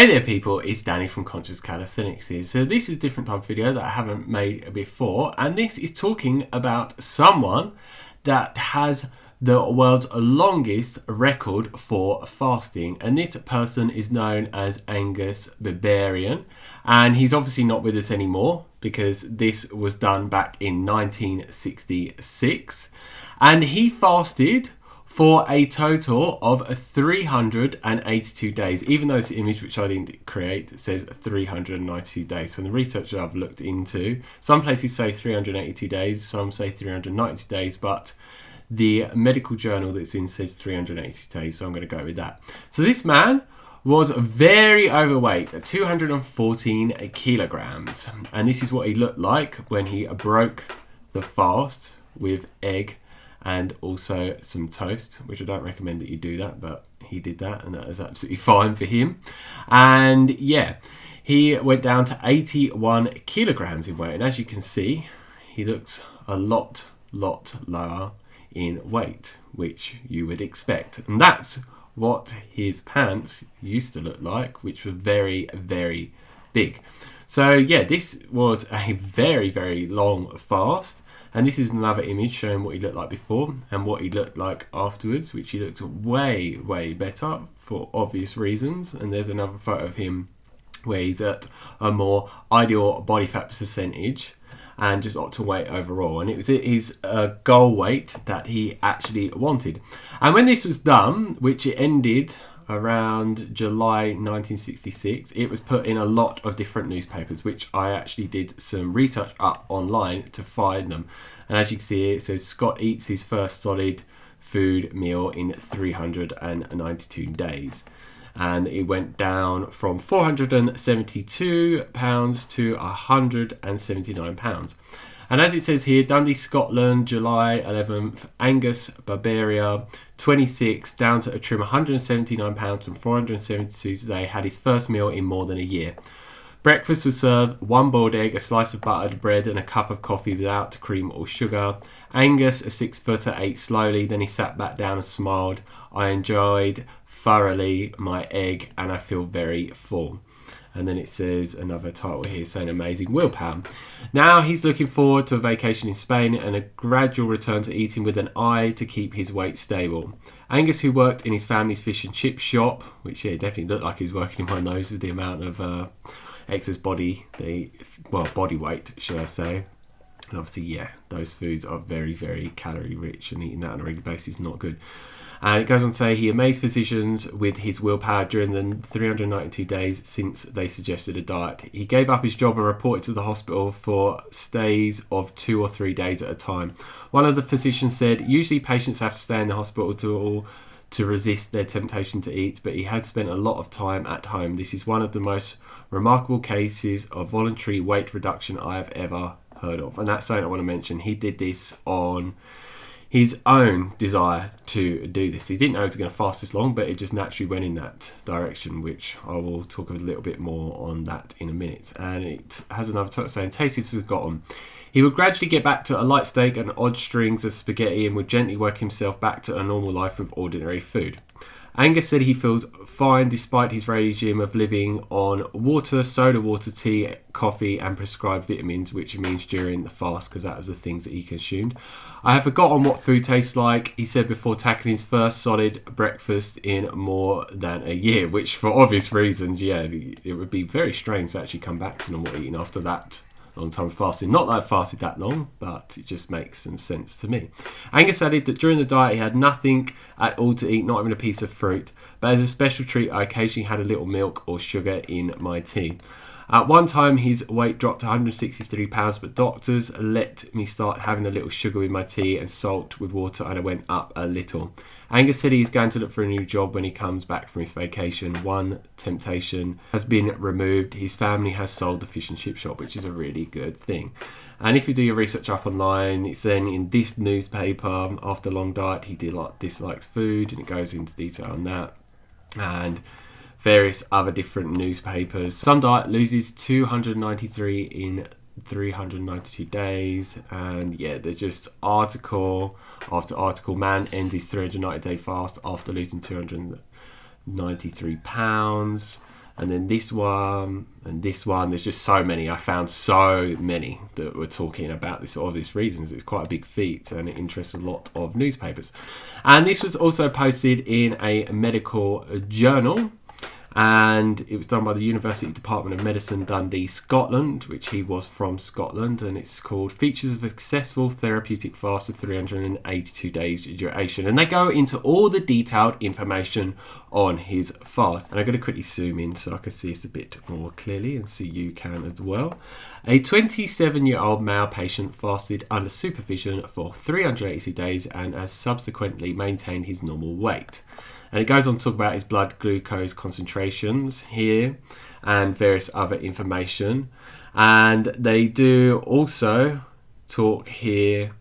Hey there people, it's Danny from Conscious Calisthenics here. So this is a different type of video that I haven't made before and this is talking about someone that has the world's longest record for fasting and this person is known as Angus Barbieri and he's obviously not with us anymore because this was done back in 1966 and he fasted for a total of 382 days. Even though this image, which I didn't create, says 392 days. So the research that I've looked into, some places say 382 days, some say 390 days, but the medical journal that's in says 380 days, so I'm going to go with that. So this man was very overweight at 214 kilograms, and this is what he looked like when he broke the fast with egg and also some toast, which I don't recommend that you do that, but he did that and that is absolutely fine for him. And yeah, he went down to 81 kilograms in weight. And as you can see, he looks a lot, lot lower in weight, which you would expect. And that's what his pants used to look like, which were very, very big. So yeah, this was a very, very long fast. And this is another image showing what he looked like before and what he looked like afterwards, which he looked way, way better for obvious reasons. And there's another photo of him where he's at a more ideal body fat percentage and just optimal weight overall. And it was his uh, goal weight that he actually wanted. And when this was done, which it ended around July 1966. It was put in a lot of different newspapers, which I actually did some research up online to find them. And as you can see, it says Scott eats his first solid food meal in 392 days. And it went down from 472 pounds to 179 pounds. And as it says here, Dundee, Scotland, July 11th, Angus, Barbieri, 26, down to a trim 179 pounds from 472 today, had his first meal in more than a year. Breakfast was served one boiled egg, a slice of buttered bread, and a cup of coffee without cream or sugar. Angus, a six footer, ate slowly, then he sat back down and smiled. I enjoyed thoroughly my egg and I feel very full and then it says another title here saying amazing willpower. Now he's looking forward to a vacation in Spain and a gradual return to eating with an eye to keep his weight stable. Angus, who worked in his family's fish and chip shop, which yeah, definitely looked like he's working in of those with the amount of uh, excess body, the well body weight, should I say. And obviously, yeah, those foods are very, very calorie rich, and eating that on a regular basis is not good. And it goes on to say he amazed physicians with his willpower during the 392 days since they suggested a diet. He gave up his job and reported to the hospital for stays of two or three days at a time. One of the physicians said, Usually patients have to stay in the hospital to to resist their temptation to eat, but he had spent a lot of time at home. This is one of the most remarkable cases of voluntary weight reduction I have ever heard of. And that's something I want to mention. He did this on his own desire to do this. He didn't know it was going to fast this long, but it just naturally went in that direction, which I will talk a little bit more on that in a minute. And it has another touch saying, tasty forgotten. He would gradually get back to a light steak and odd strings of spaghetti and would gently work himself back to a normal life with ordinary food. Angus said he feels fine despite his regime of living on water, soda water, tea, coffee, and prescribed vitamins, which means during the fast because that was the things that he consumed. I have forgotten what food tastes like, he said before tackling his first solid breakfast in more than a year, which for obvious reasons, yeah, it would be very strange to actually come back to normal eating after that long time fasting. Not that I fasted that long, but it just makes some sense to me. Angus added that during the diet he had nothing at all to eat, not even a piece of fruit. But as a special treat, I occasionally had a little milk or sugar in my tea. At one time, his weight dropped to 163 pounds, but doctors let me start having a little sugar with my tea and salt with water, and I went up a little. Angus said he's going to look for a new job when he comes back from his vacation. One temptation has been removed. His family has sold the fish and chip shop, which is a really good thing. And if you do your research up online, it's then in this newspaper, after long diet, he dislikes food, and it goes into detail on that. And various other different newspapers. Some diet loses 293 in 392 days and yeah there's just article after article man ends his 390 day fast after losing 293 pounds and then this one and this one. There's just so many. I found so many that were talking about this for obvious reasons. It's quite a big feat and it interests a lot of newspapers. And this was also posted in a medical journal and it was done by the University Department of Medicine, Dundee, Scotland, which he was from Scotland, and it's called Features of a Successful Therapeutic Fast of 382 Days Duration. And they go into all the detailed information on his fast. And I'm going to quickly zoom in so I can see this a bit more clearly and see you can as well. A 27 year old male patient fasted under supervision for 380 days and has subsequently maintained his normal weight. And it goes on to talk about his blood glucose concentrations here and various other information. And they do also talk here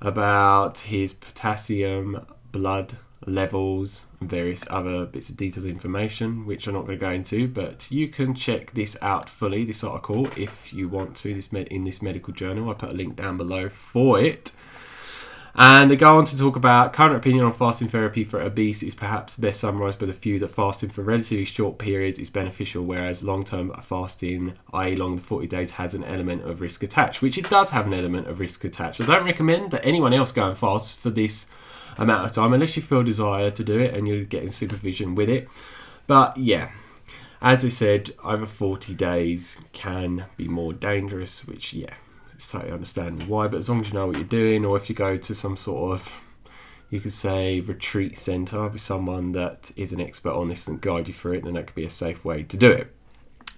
about his potassium blood levels and various other bits of detailed information which I'm not going to go into but you can check this out fully this article if you want to this in this medical journal I put a link down below for it and they go on to talk about current opinion on fasting therapy for obese is perhaps best summarized by the view that fasting for relatively short periods is beneficial, whereas long term fasting, i.e., long 40 days, has an element of risk attached, which it does have an element of risk attached. I don't recommend that anyone else go and fast for this amount of time unless you feel desire to do it and you're getting supervision with it. But yeah, as I said, over 40 days can be more dangerous, which, yeah, it's totally understandable why, but as long as you know what you're doing, or if you go to some sort of, you could say, retreat centre with someone that is an expert on this and guide you through it, then that could be a safe way to do it.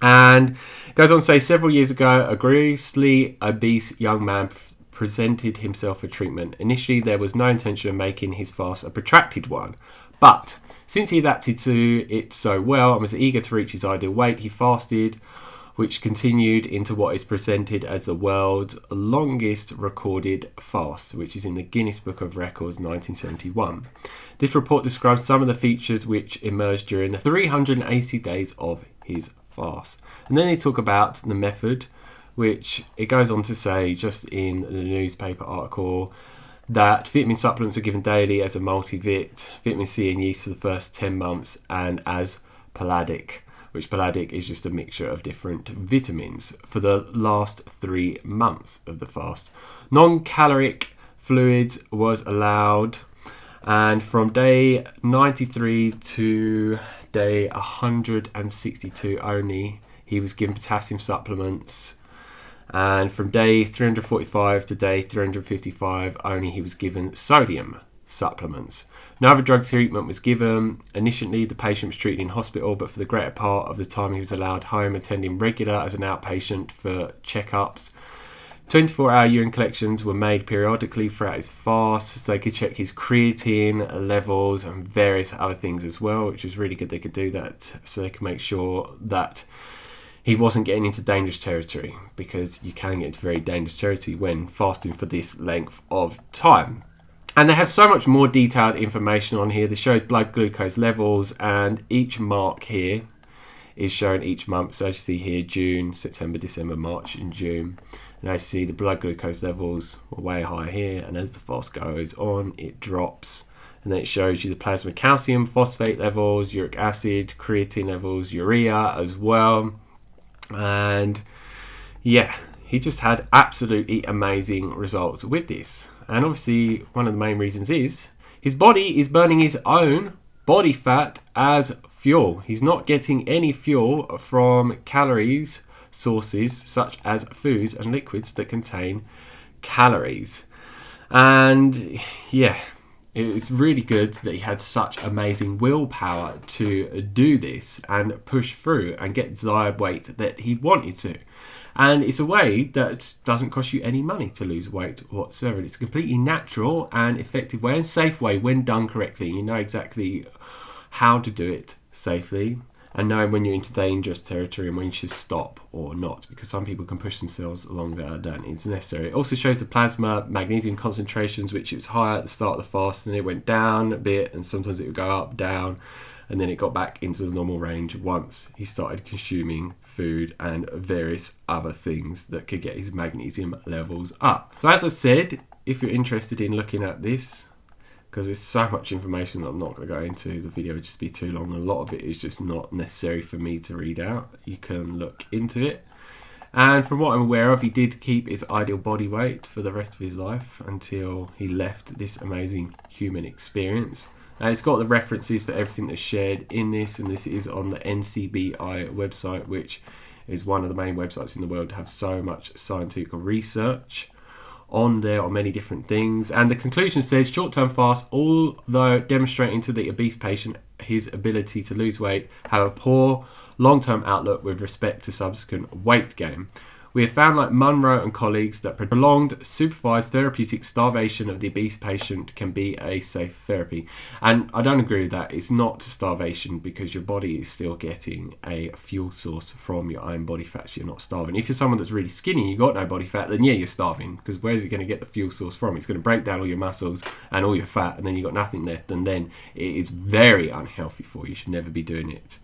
And goes on to say, several years ago, a grossly obese young man presented himself for treatment. Initially, there was no intention of making his fast a protracted one, but since he adapted to it so well and was eager to reach his ideal weight, he fasted which continued into what is presented as the world's longest recorded fast, which is in the Guinness Book of Records 1971. This report describes some of the features which emerged during the 380 days of his fast. And then they talk about the method, which it goes on to say just in the newspaper article that vitamin supplements are given daily as a multivit, vitamin C and yeast for the first 10 months, and as Paladac which Paladac is just a mixture of different vitamins for the last three months of the fast. Non caloric fluids was allowed, and from day 93 to day 162 only, he was given potassium supplements. And from day 345 to day 355, only he was given sodium supplements. No drug treatment was given. Initially, the patient was treated in hospital, but for the greater part of the time, he was allowed home, attending regular as an outpatient for checkups. 24 hour urine collections were made periodically throughout his fast so they could check his creatine levels and various other things as well, which was really good they could do that so they could make sure that he wasn't getting into dangerous territory because you can get into very dangerous territory when fasting for this length of time. And they have so much more detailed information on here. This shows blood glucose levels, and each mark here is shown each month. So as you see here, June, September, December, March, and June. And you see, the blood glucose levels are way high here, and as the fast goes on, it drops. And then it shows you the plasma calcium, phosphate levels, uric acid, creatine levels, urea as well. And yeah, he just had absolutely amazing results with this. And obviously, one of the main reasons is his body is burning his own body fat as fuel. He's not getting any fuel from calories sources such as foods and liquids that contain calories. And yeah, it's really good that he had such amazing willpower to do this and push through and get desired weight that he wanted to. And it's a way that doesn't cost you any money to lose weight whatsoever. It's a completely natural and effective way and safe way when done correctly. You know exactly how to do it safely and know when you're into dangerous territory and when you should stop or not because some people can push themselves longer than it's necessary. It also shows the plasma magnesium concentrations which it was higher at the start of the fast and it went down a bit and sometimes it would go up, down and then it got back into the normal range once he started consuming food and various other things that could get his magnesium levels up. So as I said, if you're interested in looking at this, because there's so much information that I'm not going to go into. The video would just be too long. A lot of it is just not necessary for me to read out. You can look into it. And from what I'm aware of, he did keep his ideal body weight for the rest of his life until he left this amazing human experience. And it's got the references for everything that's shared in this, and this is on the NCBI website, which is one of the main websites in the world to have so much scientific research on there on many different things. And the conclusion says short term fast, although demonstrating to the obese patient his ability to lose weight, have a poor long term outlook with respect to subsequent weight gain. We have found, like Munro and colleagues, that prolonged supervised therapeutic starvation of the obese patient can be a safe therapy. And I don't agree with that. It's not starvation because your body is still getting a fuel source from your own body fat. So you're not starving. If you're someone that's really skinny, you've got no body fat, then yeah, you're starving because where is it going to get the fuel source from? It's going to break down all your muscles and all your fat, and then you've got nothing left. And then it is very unhealthy for you. You should never be doing it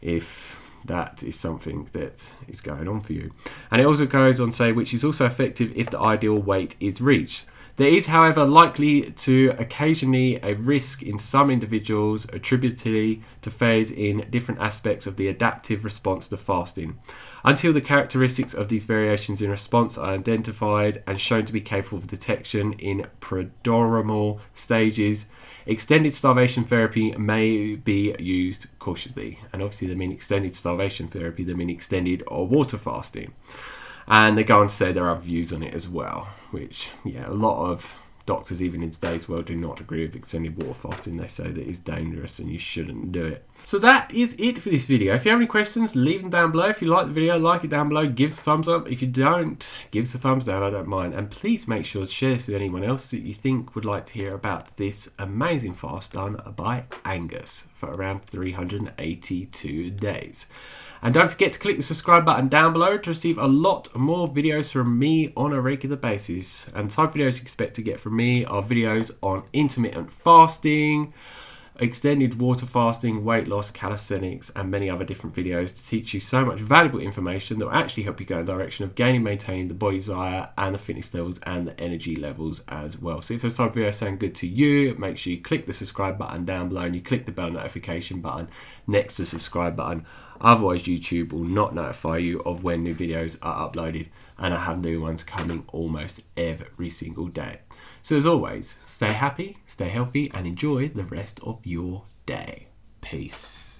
if that is something that is going on for you. And it also goes on to say, which is also effective if the ideal weight is reached. There is, however, likely to occasionally a risk in some individuals attributedly to phase in different aspects of the adaptive response to fasting. Until the characteristics of these variations in response are identified and shown to be capable of detection in prodromal stages, extended starvation therapy may be used cautiously. And obviously, they mean extended starvation therapy, they mean extended or water fasting. And they go on to say there are views on it as well, which, yeah, a lot of doctors, even in today's world, do not agree with extended water fasting. They say that it's dangerous and you shouldn't do it. So that is it for this video. If you have any questions, leave them down below. If you like the video, like it down below, give us a thumbs up. If you don't, give us a thumbs down, I don't mind. And please make sure to share this with anyone else that you think would like to hear about this amazing fast done by Angus for around 382 days. And don't forget to click the subscribe button down below to receive a lot more videos from me on a regular basis. And type videos you expect to get from me are videos on intermittent fasting, extended water fasting, weight loss, calisthenics, and many other different videos to teach you so much valuable information that will actually help you go in the direction of gaining, maintaining the body desire and the fitness levels and the energy levels as well. So if those type of videos sound good to you, make sure you click the subscribe button down below and you click the bell notification button next to the subscribe button. Otherwise, YouTube will not notify you of when new videos are uploaded, and I have new ones coming almost every single day. So, as always, stay happy, stay healthy, and enjoy the rest of your day. Peace.